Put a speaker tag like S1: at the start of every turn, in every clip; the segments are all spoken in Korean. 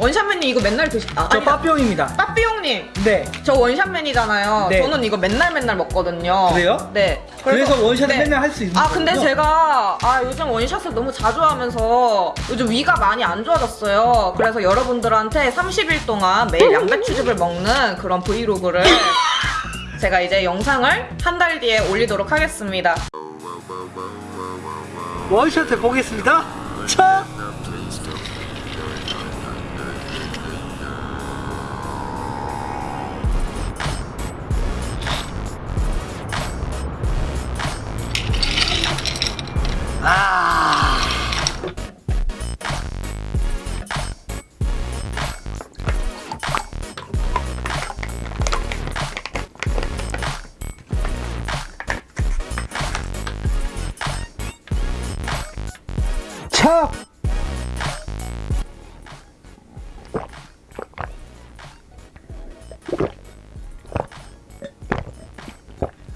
S1: 원샷맨님 이거 맨날 드시 아,
S2: 저. 빠삐용입니다.
S1: 빠삐용님
S2: 네.
S1: 저 원샷맨이잖아요.
S2: 네.
S1: 저는 이거 맨날 맨날 먹거든요.
S2: 그래요?
S1: 네.
S2: 그래서 원샷을
S1: 네.
S2: 맨날 할 수 있는
S1: 아 근데
S2: 거군요.
S1: 제가 아 요즘 원샷을 너무 자주 하면서 요즘 위가 많이 안 좋아졌어요. 그래서 여러분들한테 30일 동안 매일 양배추즙을 먹는 그런 브이로그를 제가 이제 영상을 한 달 뒤에 올리도록 하겠습니다.
S2: 원샷 해 보겠습니다. 차! 아!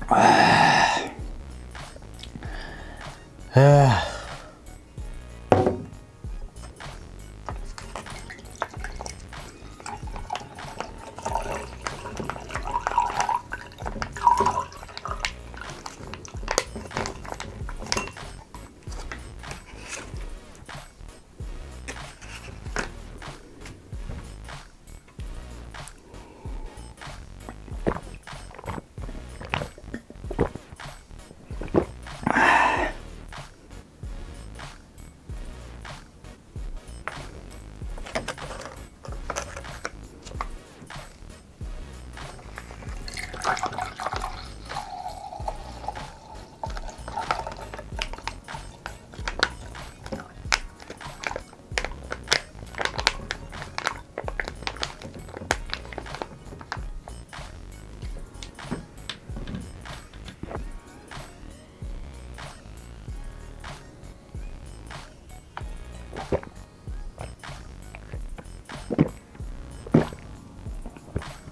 S2: 아. 아.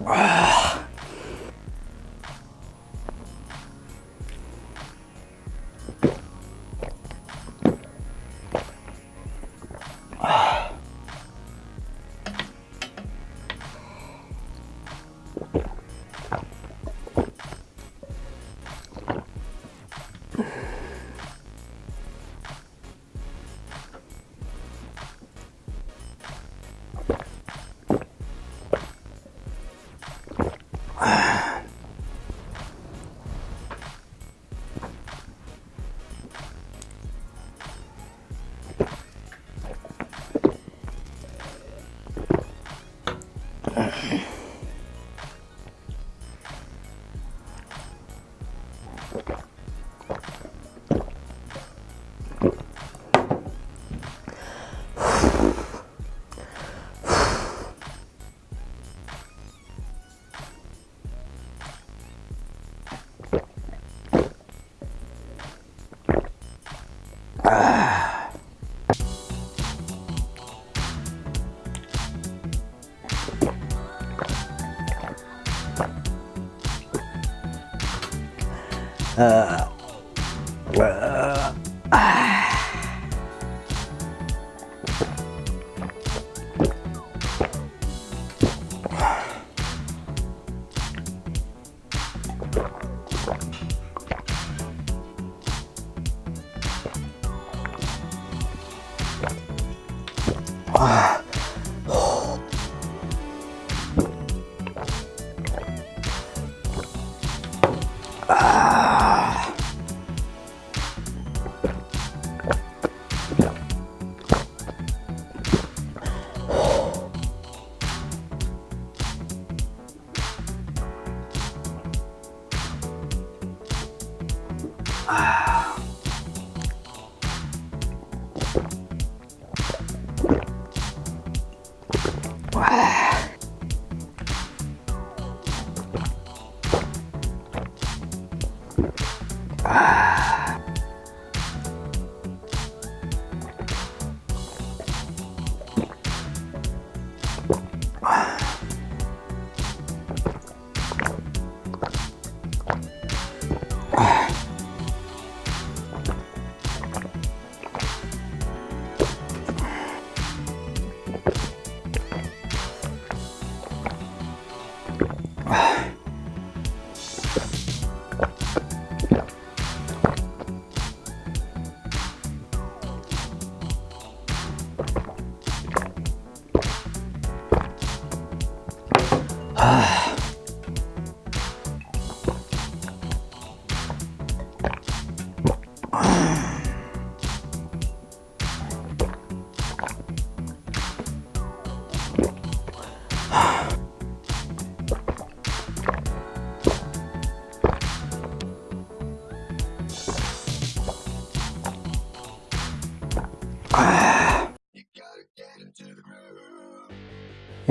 S2: 아. 아. Okay. Uh, ah. ah. 아... 아...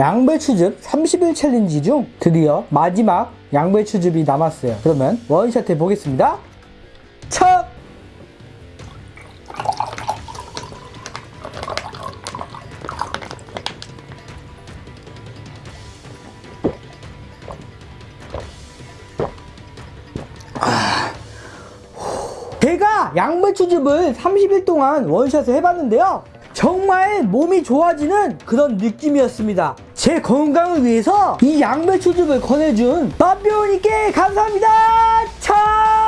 S2: 양배추즙 30일 챌린지 중 드디어 마지막 양배추즙이 남았어요. 그러면 원샷 해보겠습니다. 척! 제가 양배추즙을 30일 동안 원샷을 해봤는데요. 정말 몸이 좋아지는 그런 느낌이었습니다. 제 건강을 위해서 이 양배추즙을 권해준 밥배우님께 감사합니다. 차!